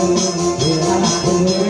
Yeah, yeah.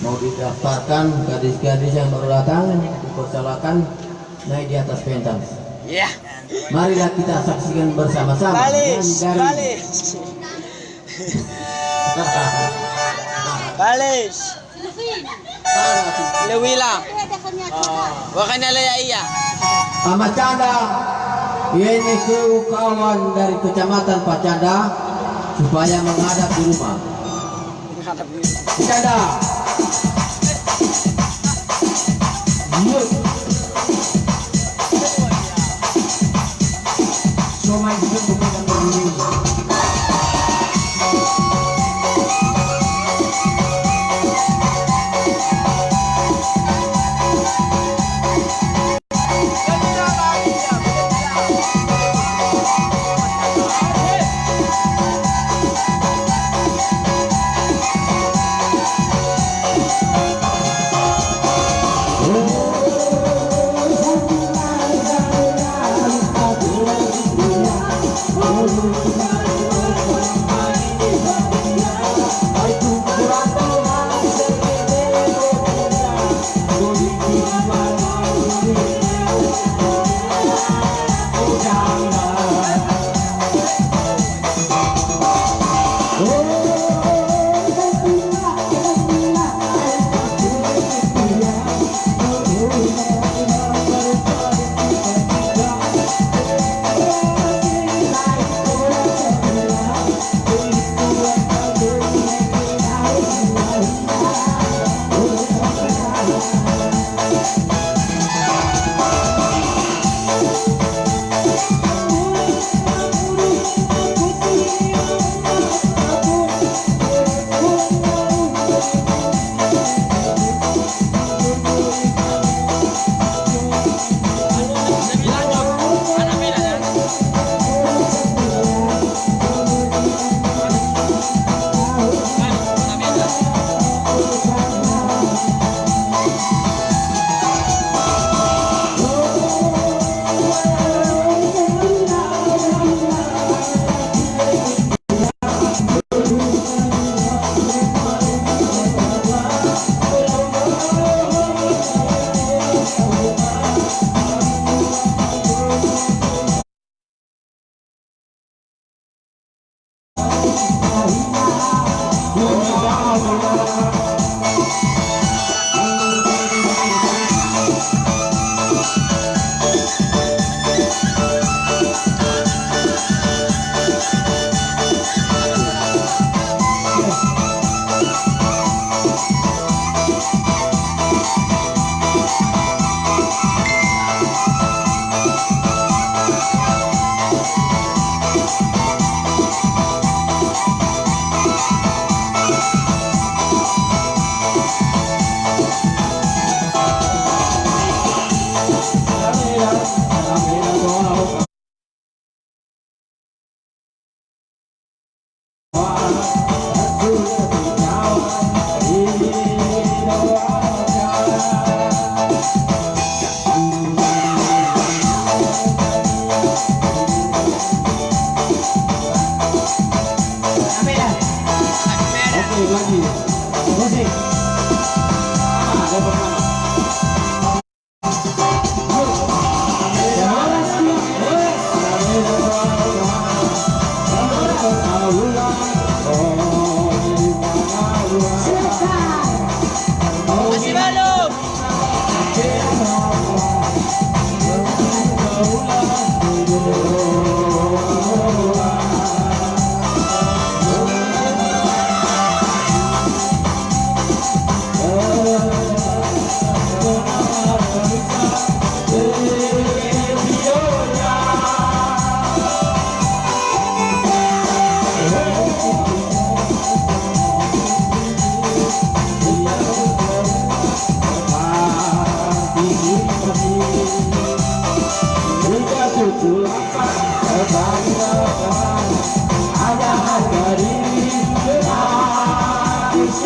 mau didaftarkan gadis-gadis yang baru datang, dipersilakan naik di atas pentas. Ya. Marilah kita saksikan bersama-sama. Dari- balis. Balis. Lewila. Wakanya laya iya. Ahmad Canda, ini kru kawan dari kecamatan Pacanda supaya menghadap di rumah. Canda. Yuk. Look.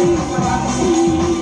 Thank you. Assim.